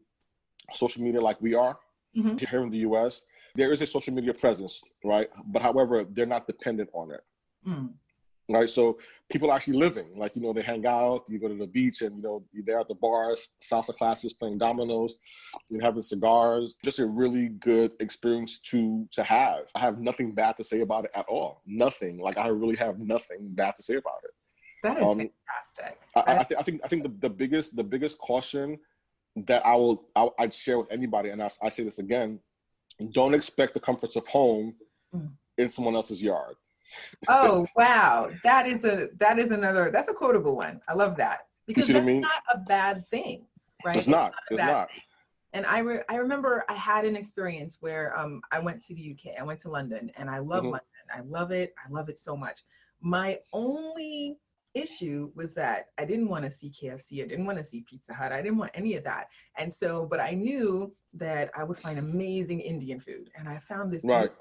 social media like we are mm-hmm. here in the U.S. There is a social media presence, right? But however, they're not dependent on it. Mm right? So people are actually living, like you know, they hang out, you go to the beach, and you know, they're at the bars, salsa classes, playing dominoes, you know, having cigars. Just a really good experience to to have. I have nothing bad to say about it at all. Nothing. Like I really have nothing bad to say about it. That is um, fantastic. I, I, th- I, think I think the, the biggest the biggest caution that I will I, would share with anybody, and I, I say this again: don't expect the comforts of home mm. in someone else's yard Oh wow, that is a that is another that's a quotable one. I love that because that's I mean? not a bad thing, right? It's not. It's not. It's not. And I re- I remember I had an experience where um I went to the UK. I went to London, and I love mm-hmm. London. I love it. I love it so much. My only issue was that I didn't want to see KFC. I didn't want to see Pizza Hut. I didn't want any of that. And so, but I knew that I would find amazing Indian food. And I found this right.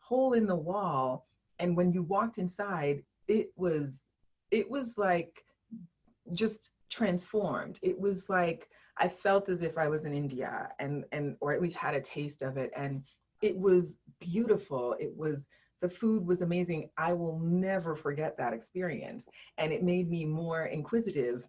hole in the wall and when you walked inside it was it was like just transformed. It was like i felt as if i was in india and and or at least had a taste of it. And it was beautiful. It was the food was amazing. I will never forget that experience. And it made me more inquisitive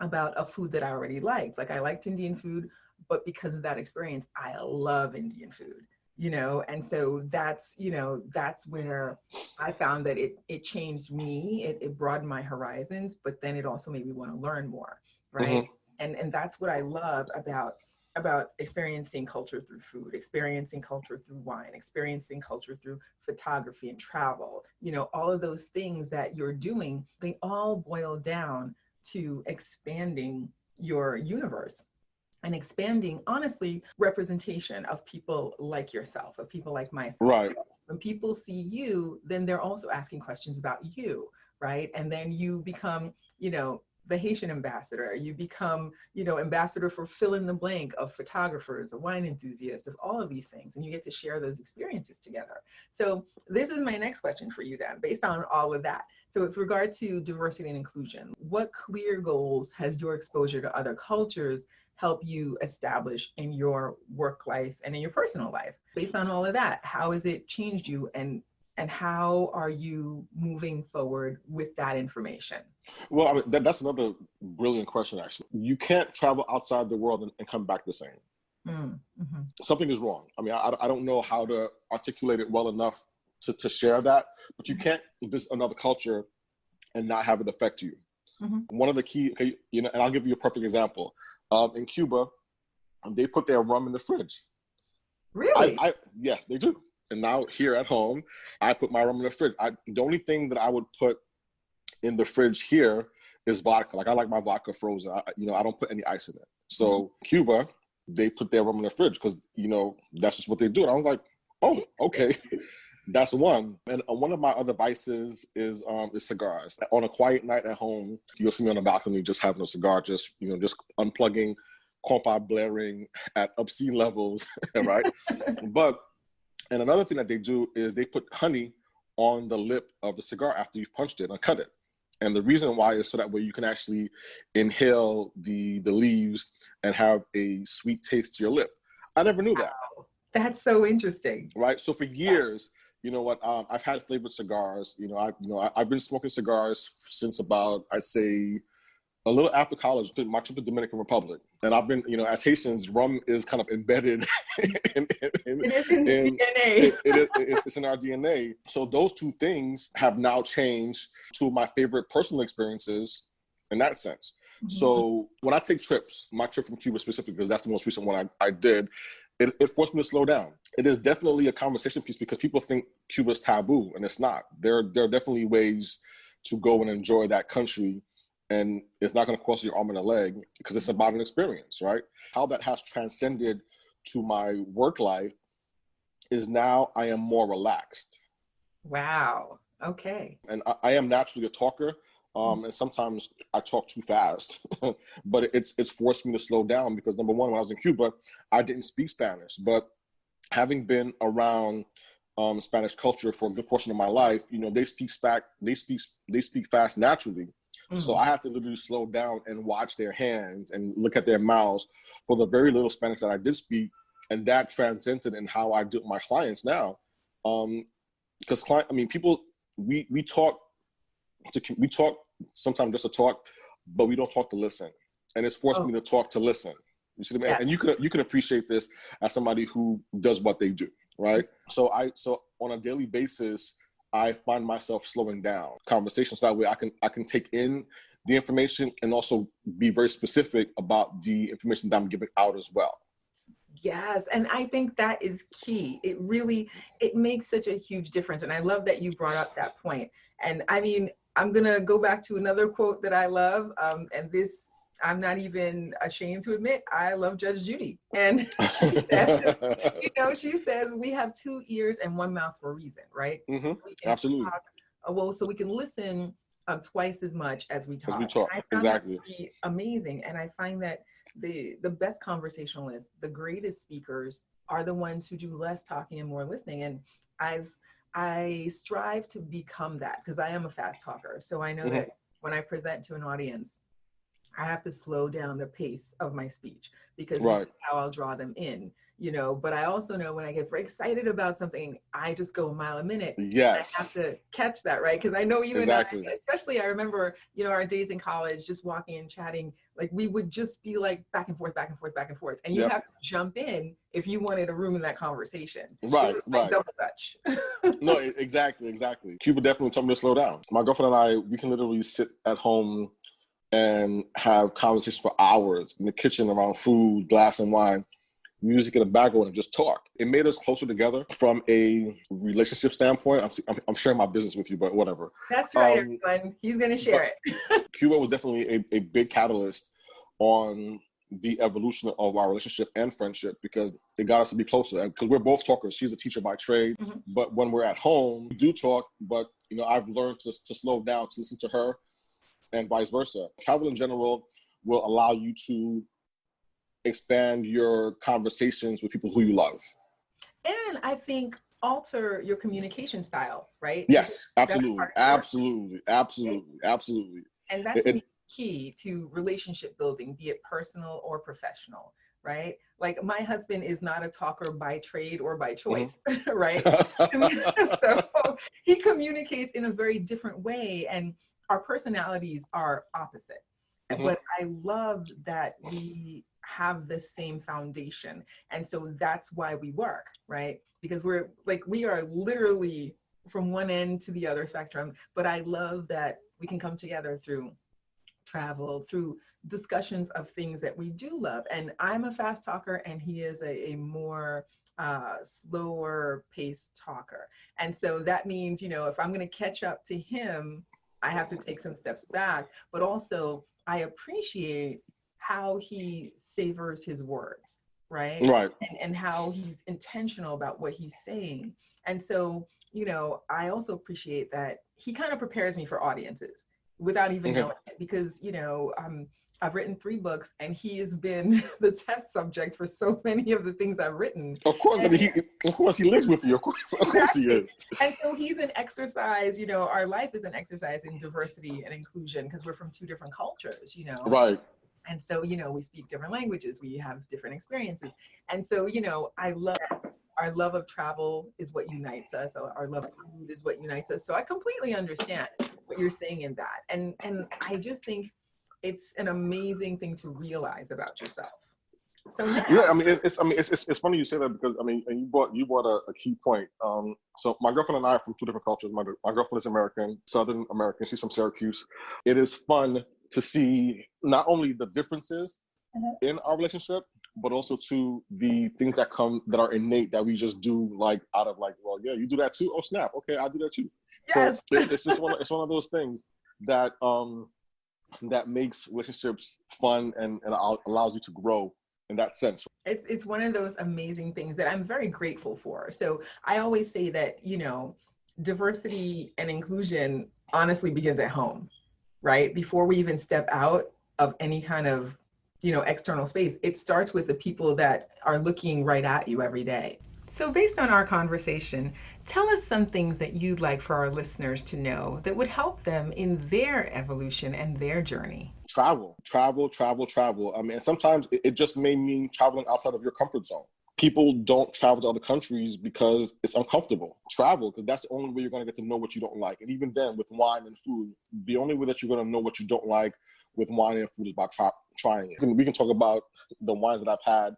about a food that i already liked. Like i liked indian food but because of that experience i love indian food you know and so that's you know that's where i found that it it changed me it, it broadened my horizons but then it also made me want to learn more right mm-hmm. and and that's what i love about about experiencing culture through food experiencing culture through wine experiencing culture through photography and travel you know all of those things that you're doing they all boil down to expanding your universe and expanding honestly representation of people like yourself of people like myself right when people see you then they're also asking questions about you right and then you become you know the Haitian ambassador. You become, you know, ambassador for fill in the blank of photographers, of wine enthusiasts, of all of these things, and you get to share those experiences together. So this is my next question for you then, based on all of that. So with regard to diversity and inclusion, what clear goals has your exposure to other cultures help you establish in your work life and in your personal life? Based on all of that, how has it changed you and and how are you moving forward with that information? Well, I mean, that, that's another brilliant question, actually. You can't travel outside the world and, and come back the same. Mm, hmm Something is wrong. I mean, I, I don't know how to articulate it well enough to, to share that, but you mm-hmm. can't visit another culture and not have it affect you. Mm-hmm. One of the key, okay, you know, and I'll give you a perfect example. Um, in Cuba, they put their rum in the fridge. Really? I, I, yes, they do. And now here at home, I put my rum in the fridge. I, the only thing that I would put in the fridge here is vodka. Like I like my vodka frozen. I, you know, I don't put any ice in it. So mm-hmm. Cuba, they put their rum in the fridge because you know that's just what they do. And I was like, oh, okay. That's one. And uh, one of my other vices is um is cigars. On a quiet night at home, you'll see me on the balcony just having a cigar, just you know, just unplugging, compa blaring at obscene levels, right? but and another thing that they do is they put honey on the lip of the cigar after you've punched it and cut it. And the reason why is so that way you can actually inhale the the leaves and have a sweet taste to your lip. I never knew that. Wow. That's so interesting. Right. So for years, you know what? Um, I've had flavored cigars. You know, I you know I, have been smoking cigars since about I'd say a little after college, my trip to the Dominican Republic, and I've been, you know, as Haitians, rum is kind of embedded in, in, it is in, in DNA. It, it, it's in our DNA. So those two things have now changed to my favorite personal experiences in that sense. Mm-hmm. So when I take trips, my trip from Cuba specifically, because that's the most recent one I, I did, it, it forced me to slow down. It is definitely a conversation piece because people think Cuba's taboo, and it's not. There, there are definitely ways to go and enjoy that country and it's not going to cost you your arm and a leg because it's about an experience, right? How that has transcended to my work life is now I am more relaxed. Wow. Okay. And I, I am naturally a talker. Um, and sometimes I talk too fast, but it's it's forced me to slow down because number one, when I was in Cuba, I didn't speak Spanish. But having been around um, Spanish culture for a good portion of my life, you know, they speak back, they speak they speak fast naturally. Mm-hmm. So I have to literally slow down and watch their hands and look at their mouths for the very little Spanish that I did speak. And that transcended in how I do my clients now. Um, because client, I mean, people, we, we talk to, we talk sometimes just to talk, but we don't talk to listen. And it's forced oh. me to talk to listen. You see what I mean? Yeah. And you can, you can appreciate this as somebody who does what they do. Right. So I, so on a daily basis, I find myself slowing down conversations that way I can I can take in the information and also be very specific about the information that I'm giving out as well. Yes, and I think that is key. It really it makes such a huge difference and I love that you brought up that point. And I mean, I'm going to go back to another quote that I love um, and this I'm not even ashamed to admit I love Judge Judy. And says, you know, she says we have two ears and one mouth for a reason, right? Mm-hmm. Absolutely. Talk, uh, well, so we can listen um, twice as much as we talk. As we talk, exactly. amazing, and I find that the the best conversationalists, the greatest speakers, are the ones who do less talking and more listening. And I've I strive to become that because I am a fast talker. So I know mm-hmm. that when I present to an audience, I have to slow down the pace of my speech because right. this is how I'll draw them in, you know. But I also know when I get very excited about something, I just go a mile a minute. Yes. I have to catch that, right? Because I know you exactly. and I, especially I remember, you know, our days in college, just walking and chatting, like we would just be like back and forth, back and forth, back and forth. And you yep. have to jump in if you wanted a room in that conversation. Right, right. double touch. no, exactly, exactly. Cuba definitely told me to slow down. My girlfriend and I, we can literally sit at home and have conversations for hours in the kitchen around food, glass and wine, music in the background, and just talk. It made us closer together from a relationship standpoint. I'm, I'm, sharing my business with you, but whatever. That's right, um, everyone. He's going to share it. Cuba was definitely a, a big catalyst on the evolution of our relationship and friendship because it got us to be closer. Because we're both talkers. She's a teacher by trade, mm-hmm. but when we're at home, we do talk. But you know, I've learned to, to slow down to listen to her and vice versa. Travel in general will allow you to expand your conversations with people who you love. And I think alter your communication style, right? Yes, absolutely, absolutely, absolutely, absolutely. And that's it, key to relationship building, be it personal or professional, right? Like my husband is not a talker by trade or by mm-hmm. choice, mm-hmm. right? so he communicates in a very different way, and our personalities are opposite. Mm-hmm. But I love that we have the same foundation. And so that's why we work, right? Because we're like, we are literally from one end to the other spectrum. But I love that we can come together through travel, through discussions of things that we do love. And I'm a fast talker, and he is a, a more uh, slower paced talker. And so that means, you know, if I'm going to catch up to him, I have to take some steps back. But also, I appreciate how he savors his words, right? Right. And, and how he's intentional about what he's saying. And so, you know, I also appreciate that he kind of prepares me for audiences without even knowing it because, you know, um, I've written three books, and he has been the test subject for so many of the things I've written. Of course, and, I mean, he, of course, he lives with you. Of course, of course, he is. And so he's an exercise. You know, our life is an exercise in diversity and inclusion because we're from two different cultures. You know, right. And so, you know, we speak different languages, we have different experiences. And so, you know, I love our love of travel is what unites us. Our love of food is what unites us. So I completely understand what you're saying in that. And and I just think it's an amazing thing to realize about yourself. So yeah, I mean, it's I mean, it's, it's, it's funny you say that because I mean, and you brought you brought a, a key point. Um, so my girlfriend and I are from two different cultures. My my girlfriend is American, Southern American. She's from Syracuse. It is fun to see not only the differences uh-huh. in our relationship, but also to the things that come that are innate that we just do like out of like, well, yeah, you do that too. Oh snap, okay, I do that too. Yes. So it's just one. Of, it's one of those things that um that makes relationships fun and, and allows you to grow in that sense. It's it's one of those amazing things that I'm very grateful for. So I always say that you know diversity and inclusion honestly begins at home right? Before we even step out of any kind of, you know, external space, it starts with the people that are looking right at you every day. So, based on our conversation, tell us some things that you'd like for our listeners to know that would help them in their evolution and their journey. Travel, travel, travel, travel. I mean, sometimes it just may mean traveling outside of your comfort zone people don't travel to other countries because it's uncomfortable. Travel, because that's the only way you're going to get to know what you don't like. And even then, with wine and food, the only way that you're going to know what you don't like with wine and food is by try, trying it. We can talk about the wines that I've had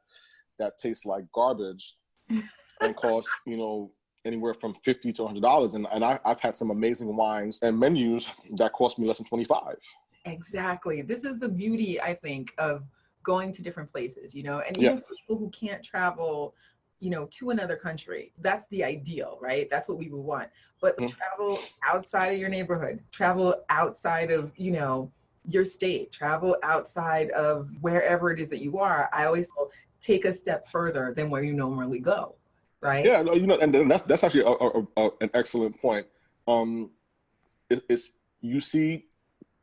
that taste like garbage and cost, you know, anywhere from 50 to $100. And, and I, I've had some amazing wines and menus that cost me less than 25. Exactly. This is the beauty, I think, of going to different places, you know, and even yeah. people who can't travel, you know, to another country, that's the ideal, right? That's what we would want. But mm-hmm. travel outside of your neighborhood, travel outside of, you know, your state, travel outside of wherever it is that you are. I always take a step further than where you normally go, right? Yeah, you know, and that's that's actually a, a, a, an excellent point. Um, it, it's you see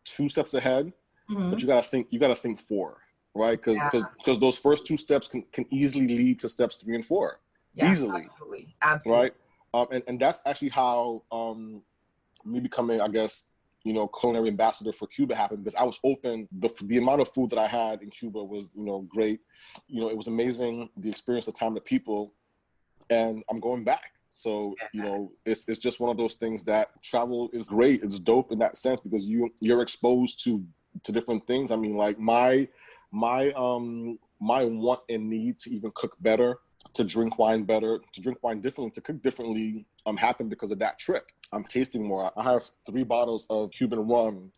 two steps ahead, mm-hmm. but you gotta think you gotta think four right? Because because yeah. those first two steps can, can easily lead to steps three and four, yeah, easily. Absolutely, absolutely. Right, um, and and that's actually how um, me becoming, I guess, you know, culinary ambassador for Cuba happened because I was open. The the amount of food that I had in Cuba was you know great. You know, it was amazing. The experience, the time, the people, and I'm going back. So you know, it's it's just one of those things that travel is great. It's dope in that sense because you you're exposed to to different things. I mean, like my my um my want and need to even cook better, to drink wine better, to drink wine differently, to cook differently um happened because of that trip. I'm tasting more. I have three bottles of Cuban rum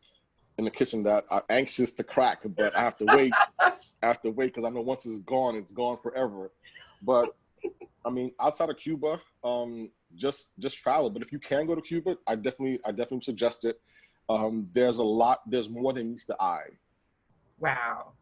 in the kitchen that I'm anxious to crack, but I have to wait. I have to wait because I know once it's gone, it's gone forever. But I mean, outside of Cuba, um, just just travel. But if you can go to Cuba, I definitely I definitely suggest it. Um, there's a lot. There's more than meets the eye. Wow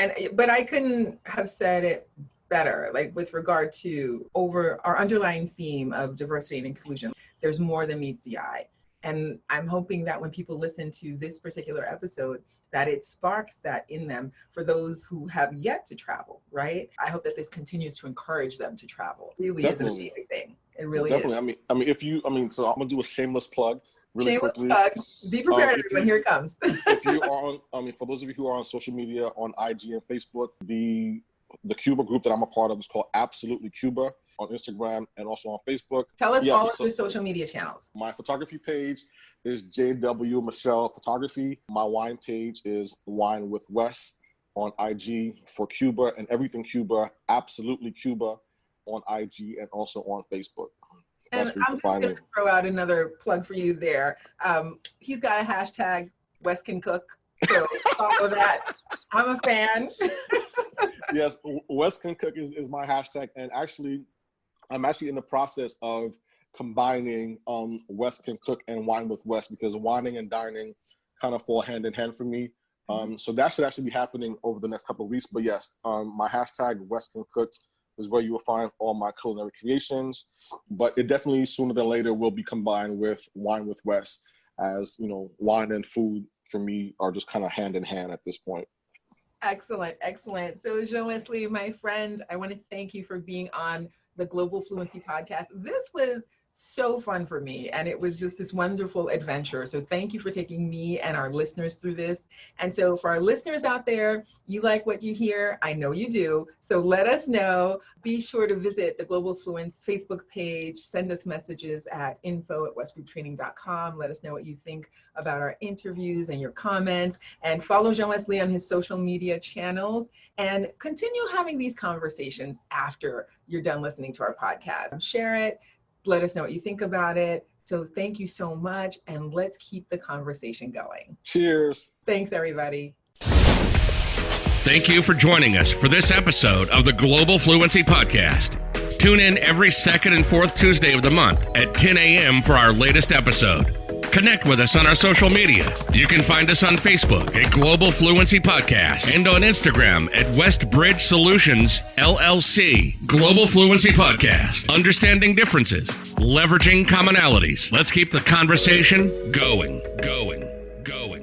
and but I couldn't have said it better like with regard to over our underlying theme of diversity and inclusion there's more than meets the eye And I'm hoping that when people listen to this particular episode, that it sparks that in them for those who have yet to travel, right? I hope that this continues to encourage them to travel. It really Definitely. is an amazing thing. It really Definitely. Is. I mean, I mean, if you, I mean, so I'm gonna do a shameless plug really shameless quickly. Be prepared, um, everyone. You, Here it comes. if you are on, I mean, for those of you who are on social media, on IG and Facebook, the the Cuba group that I'm a part of is called Absolutely Cuba on Instagram and also on Facebook. Tell us yes, all of so the social media channels. My photography page is JW Michelle Photography. My wine page is Wine with Wes on IG for Cuba and everything Cuba, absolutely Cuba on IG and also on Facebook. And I'm just going to throw out another plug for you there. Um, he's got a hashtag Wes can cook. So follow that. I'm a fan. yes, Wes can cook is, is my hashtag. And actually, I'm actually in the process of combining um, Wes can cook and wine with Wes because wining and dining kind of fall hand in hand for me. Um, so that should actually be happening over the next couple of weeks. But yes, um, my hashtag Wes can cook is where you will find all my culinary creations. But it definitely sooner than later will be combined with wine with Wes, as you know, wine and food for me are just kind of hand in hand at this point. Excellent, excellent. So, Jean Wesley, my friend, I want to thank you for being on the Global Fluency Podcast. This was so fun for me and it was just this wonderful adventure. So thank you for taking me and our listeners through this. And so for our listeners out there you like what you hear. I know you do. So let us know. Be sure to visit the global fluency facebook page. Send us messages at info at westgrouptraining.com let us know what you think about our interviews and your comments. And follow jean wesley on his social media channels. And continue having these conversations after you're done listening to our podcast. Share it let us know what you think about it. So thank you so much, and let's keep the conversation going. Cheers. Thanks, everybody. Thank you for joining us for this episode of the Global Fluency Podcast. Tune in every second and fourth Tuesday of the month at 10 a.m. for our latest episode. Connect with us on our social media. You can find us on Facebook at Global Fluency Podcast and on Instagram at Westbridge Solutions LLC. Global Fluency Podcast. Understanding differences, leveraging commonalities. Let's keep the conversation going, going, going.